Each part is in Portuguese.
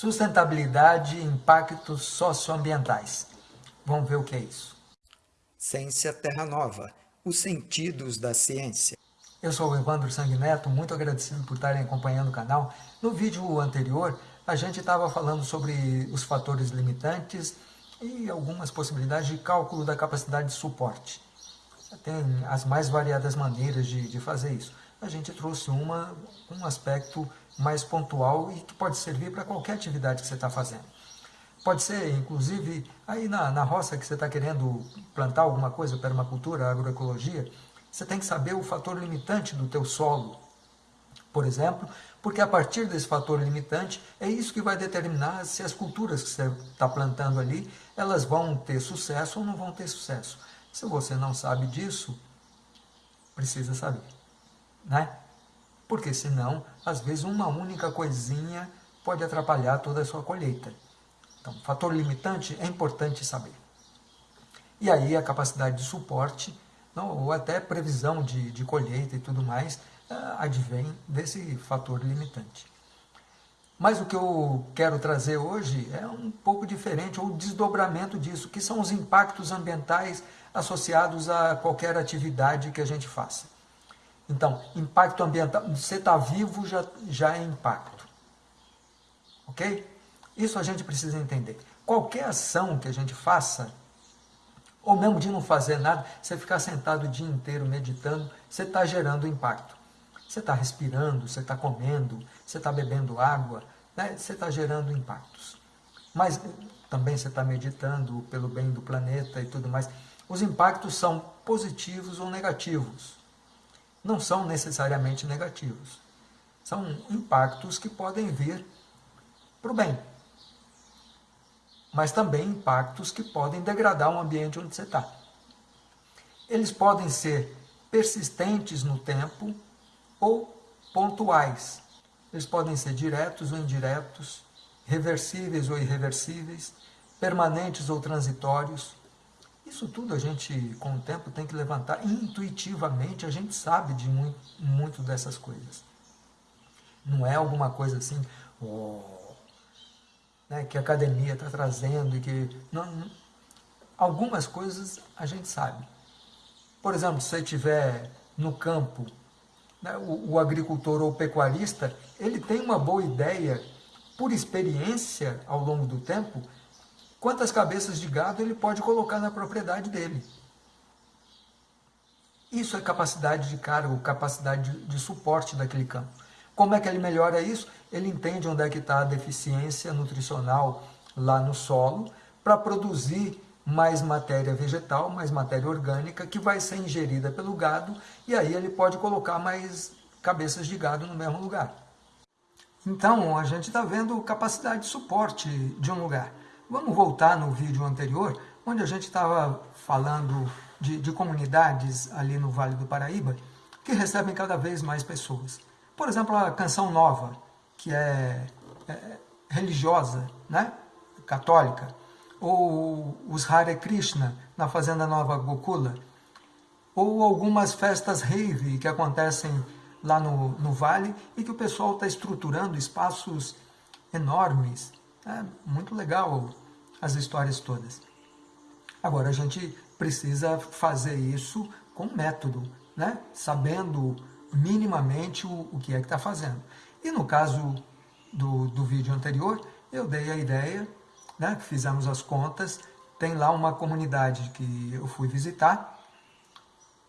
Sustentabilidade e impactos socioambientais. Vamos ver o que é isso. Ciência Terra Nova, os sentidos da ciência. Eu sou o Evandro Sanguineto, muito agradecido por estarem acompanhando o canal. No vídeo anterior, a gente estava falando sobre os fatores limitantes e algumas possibilidades de cálculo da capacidade de suporte. Tem as mais variadas maneiras de, de fazer isso. A gente trouxe uma, um aspecto mais pontual e que pode servir para qualquer atividade que você está fazendo. Pode ser, inclusive, aí na, na roça que você está querendo plantar alguma coisa, permacultura, agroecologia, você tem que saber o fator limitante do teu solo, por exemplo, porque a partir desse fator limitante, é isso que vai determinar se as culturas que você está plantando ali, elas vão ter sucesso ou não vão ter sucesso. Se você não sabe disso, precisa saber, né? Porque senão, às vezes, uma única coisinha pode atrapalhar toda a sua colheita. Então, fator limitante é importante saber. E aí a capacidade de suporte, não, ou até previsão de, de colheita e tudo mais, uh, advém desse fator limitante. Mas o que eu quero trazer hoje é um pouco diferente, ou desdobramento disso, que são os impactos ambientais associados a qualquer atividade que a gente faça. Então, impacto ambiental, você está vivo já, já é impacto. Ok? Isso a gente precisa entender. Qualquer ação que a gente faça, ou mesmo de não fazer nada, você ficar sentado o dia inteiro meditando, você está gerando impacto. Você está respirando, você está comendo, você está bebendo água, né? você está gerando impactos. Mas também você está meditando pelo bem do planeta e tudo mais. Os impactos são positivos ou negativos não são necessariamente negativos. São impactos que podem vir para o bem. Mas também impactos que podem degradar o ambiente onde você está. Eles podem ser persistentes no tempo ou pontuais. Eles podem ser diretos ou indiretos, reversíveis ou irreversíveis, permanentes ou transitórios, isso tudo a gente, com o tempo, tem que levantar. Intuitivamente, a gente sabe de muito, muito dessas coisas. Não é alguma coisa assim, oh, né, que a academia está trazendo e que... Não, algumas coisas a gente sabe. Por exemplo, se você estiver no campo, né, o, o agricultor ou pecuarista, ele tem uma boa ideia, por experiência ao longo do tempo, quantas cabeças de gado ele pode colocar na propriedade dele. Isso é capacidade de cargo, capacidade de, de suporte daquele campo. Como é que ele melhora isso? Ele entende onde é que está a deficiência nutricional lá no solo para produzir mais matéria vegetal, mais matéria orgânica que vai ser ingerida pelo gado e aí ele pode colocar mais cabeças de gado no mesmo lugar. Então, a gente está vendo capacidade de suporte de um lugar. Vamos voltar no vídeo anterior, onde a gente estava falando de, de, comunidades ali no Vale do Paraíba que recebem cada vez mais pessoas. Por exemplo, a Canção Nova, que é, é religiosa, né? católica, ou os Hare Krishna, na Fazenda Nova Gokula, ou algumas festas rave que acontecem lá no, no Vale e que o pessoal está estruturando espaços enormes é muito legal as histórias todas. Agora, a gente precisa fazer isso com método, né? sabendo minimamente o, o que é que está fazendo. E no caso do, do vídeo anterior, eu dei a ideia, né, fizemos as contas, tem lá uma comunidade que eu fui visitar,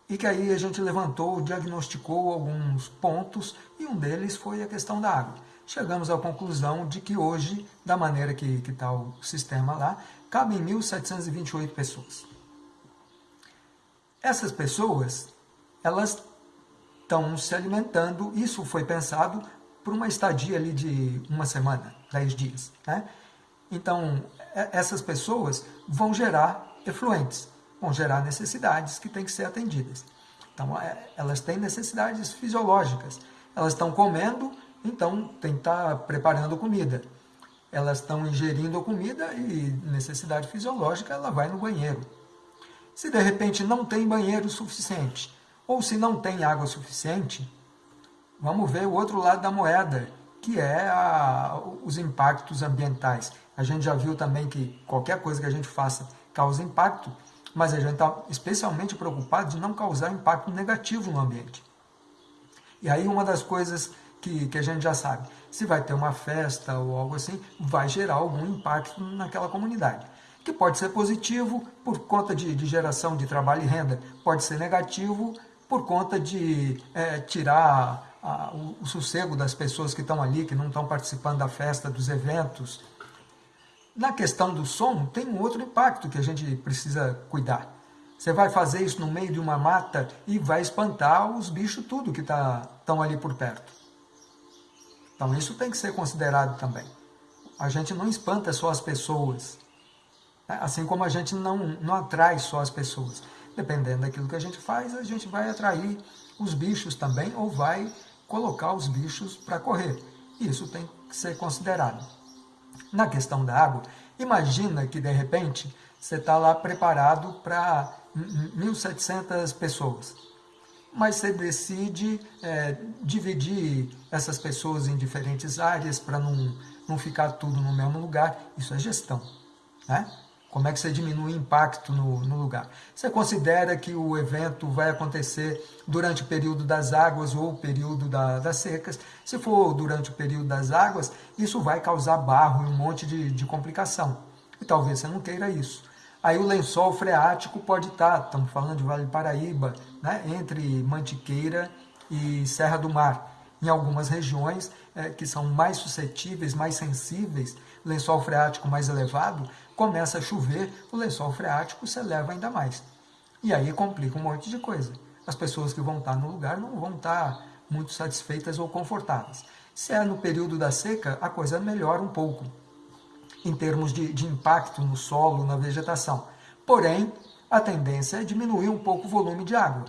e que aí a gente levantou, diagnosticou alguns pontos, e um deles foi a questão da água chegamos à conclusão de que hoje, da maneira que está o sistema lá, cabem 1.728 pessoas. Essas pessoas, elas estão se alimentando, isso foi pensado por uma estadia ali de uma semana, 10 dias. Né? Então, essas pessoas vão gerar efluentes, vão gerar necessidades que têm que ser atendidas. Então, é, elas têm necessidades fisiológicas, elas estão comendo então tem que estar preparando comida. Elas estão ingerindo comida e necessidade fisiológica, ela vai no banheiro. Se de repente não tem banheiro suficiente, ou se não tem água suficiente, vamos ver o outro lado da moeda, que é a, os impactos ambientais. A gente já viu também que qualquer coisa que a gente faça causa impacto, mas a gente está especialmente preocupado de não causar impacto negativo no ambiente. E aí uma das coisas que, que a gente já sabe, se vai ter uma festa ou algo assim, vai gerar algum impacto naquela comunidade. Que pode ser positivo por conta de, de geração de trabalho e renda, pode ser negativo por conta de é, tirar a, o, o sossego das pessoas que estão ali, que não estão participando da festa, dos eventos. Na questão do som, tem um outro impacto que a gente precisa cuidar. Você vai fazer isso no meio de uma mata e vai espantar os bichos tudo que estão tá, ali por perto. Então isso tem que ser considerado também. A gente não espanta só as pessoas, né? assim como a gente não, não atrai só as pessoas. Dependendo daquilo que a gente faz, a gente vai atrair os bichos também ou vai colocar os bichos para correr. Isso tem que ser considerado. Na questão da água, imagina que de repente você está lá preparado para 1.700 pessoas, mas você decide é, dividir essas pessoas em diferentes áreas para não, não ficar tudo no mesmo lugar. Isso é gestão. Né? Como é que você diminui o impacto no, no, lugar? Você considera que o evento vai acontecer durante o período das águas ou o período da, das secas? Se for durante o período das águas, isso vai causar barro e um monte de, de complicação. E talvez você não queira isso. Aí o lençol freático pode estar, estamos falando de Vale Paraíba, né, entre Mantiqueira e Serra do Mar. Em algumas regiões é, que são mais suscetíveis, mais sensíveis, lençol freático mais elevado, começa a chover, o lençol freático se eleva ainda mais. E aí complica um monte de coisa. As pessoas que vão estar no lugar não vão estar muito satisfeitas ou confortáveis. Se é no período da seca, a coisa melhora um pouco, em termos de, de impacto no solo, na vegetação. Porém, a tendência é diminuir um pouco o volume de água.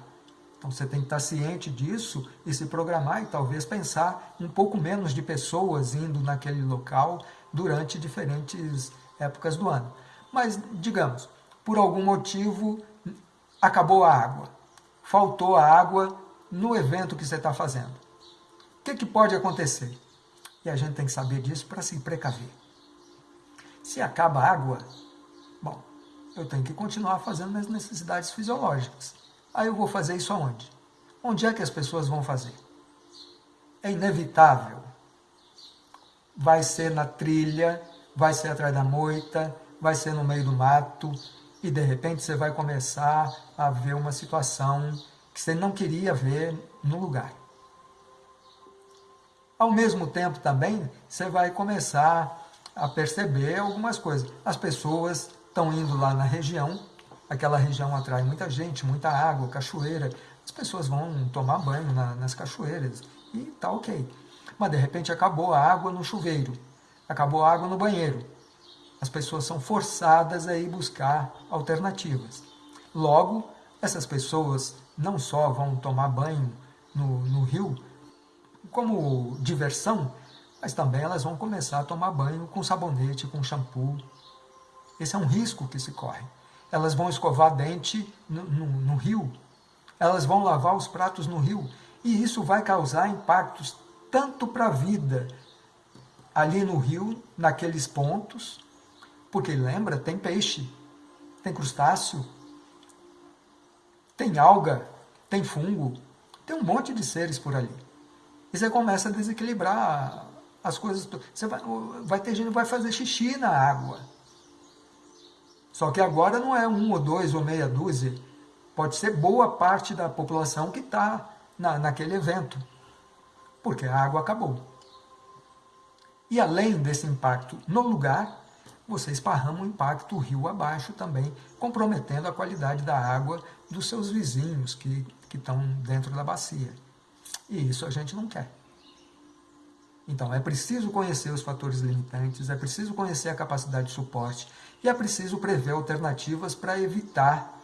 Então você tem que estar ciente disso e se programar e talvez pensar um pouco menos de pessoas indo naquele local durante diferentes épocas do ano. Mas, digamos, por algum motivo acabou a água, faltou a água no evento que você está fazendo. O que, que pode acontecer? E a gente tem que saber disso para se precaver. Se acaba a água, bom, eu tenho que continuar fazendo minhas necessidades fisiológicas. Aí eu vou fazer isso aonde? Onde é que as pessoas vão fazer? É inevitável. Vai ser na trilha, vai ser atrás da moita, vai ser no meio do mato, e de repente você vai começar a ver uma situação que você não queria ver no lugar. Ao mesmo tempo também, você vai começar a perceber algumas coisas. As pessoas estão indo lá na região, aquela região atrai muita gente, muita água, cachoeira, as pessoas vão tomar banho na, nas cachoeiras e tá ok. Mas de repente acabou a água no chuveiro acabou a água no banheiro. As pessoas são forçadas a ir buscar alternativas. Logo, essas pessoas não só vão tomar banho no, no rio como diversão, mas também elas vão começar a tomar banho com sabonete, com shampoo. Esse é um risco que se corre. Elas vão escovar dente no, no, no rio, elas vão lavar os pratos no rio, e isso vai causar impactos tanto para a vida ali no rio, naqueles pontos, porque lembra, tem peixe, tem crustáceo, tem alga, tem fungo, tem um monte de seres por ali. E você começa a desequilibrar as coisas. Você vai, vai ter gente que vai fazer xixi na água. Só que agora não é um ou dois ou meia dúzia. Pode ser boa parte da população que está na, naquele evento. Porque a água acabou. E além desse impacto no lugar, você esparrama um impacto rio abaixo também, comprometendo a qualidade da água dos seus vizinhos que, que estão dentro da bacia. E isso a gente não quer. Então, é preciso conhecer os fatores limitantes, é preciso conhecer a capacidade de suporte e é preciso prever alternativas para evitar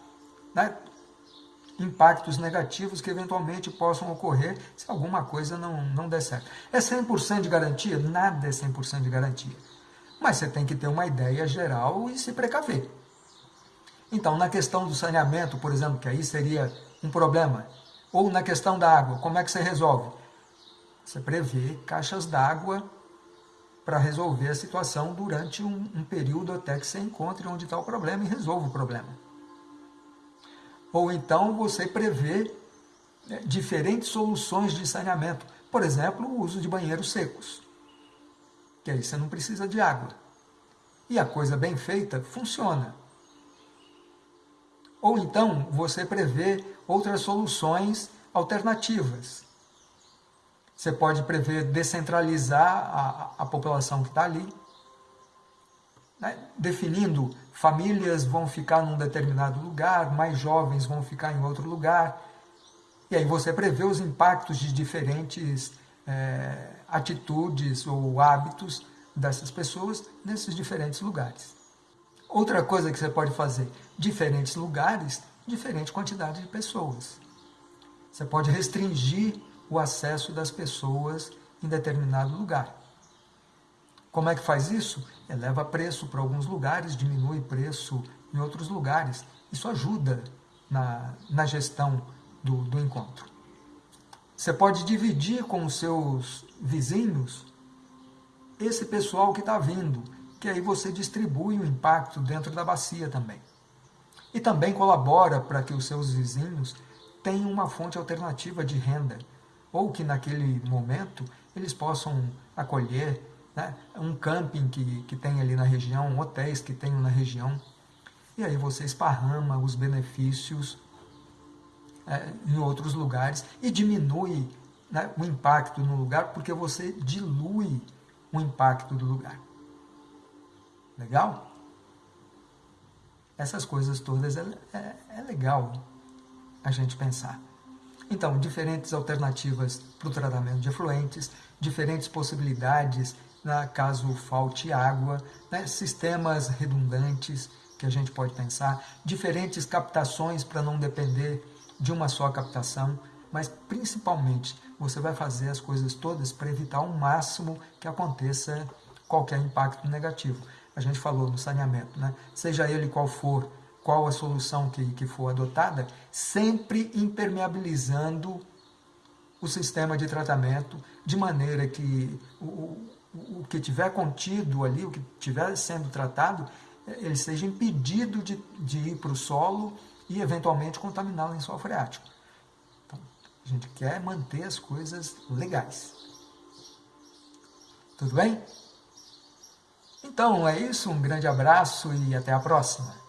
né, impactos negativos que eventualmente possam ocorrer se alguma coisa não, não der certo. É 100% de garantia? Nada é 100% de garantia. Mas você tem que ter uma ideia geral e se precaver. Então, na questão do saneamento, por exemplo, que aí seria um problema, ou na questão da água, como é que você resolve? Você prevê caixas d'água para resolver a situação durante um, um, período até que você encontre onde está o problema e resolva o problema. Ou então você prevê né, diferentes soluções de saneamento. Por exemplo, o uso de banheiros secos. Que aí você não precisa de água. E a coisa bem feita funciona. Ou então você prevê outras soluções alternativas. Você pode prever descentralizar a, a população que está ali, né? definindo famílias vão ficar num determinado lugar, mais jovens vão ficar em outro lugar. E aí você prevê os impactos de diferentes é, atitudes ou hábitos dessas pessoas nesses diferentes lugares. Outra coisa que você pode fazer, diferentes lugares, diferente quantidade de pessoas. Você pode restringir o acesso das pessoas em determinado lugar. Como é que faz isso? Eleva preço para alguns lugares, diminui preço em outros lugares. Isso ajuda na, na gestão do, do encontro. Você pode dividir com os seus vizinhos esse pessoal que está vindo, que aí você distribui o impacto dentro da bacia também. E também colabora para que os seus vizinhos tenham uma fonte alternativa de renda, ou que naquele momento eles possam acolher né, um camping que, que tem ali na região, hotéis que tenham na região, e aí você esparrama os benefícios é, em outros lugares e diminui né, o impacto no lugar, porque você dilui o impacto do lugar. Legal? Essas coisas todas é, é, é legal a gente pensar. Então, diferentes alternativas para o tratamento de efluentes, diferentes possibilidades né, caso falte água, né, sistemas redundantes que a gente pode pensar, diferentes captações para não depender de uma só captação, mas principalmente você vai fazer as coisas todas para evitar ao máximo que aconteça qualquer impacto negativo. A gente falou no saneamento, né? seja ele qual for, qual a solução que, que for adotada, sempre impermeabilizando o sistema de tratamento, de maneira que o, o, que tiver contido ali, o que estiver sendo tratado, ele seja impedido de, de ir para o solo e eventualmente contaminar o lençol freático. Então, a gente quer manter as coisas legais. Tudo bem? Então é isso, um grande abraço e até a próxima.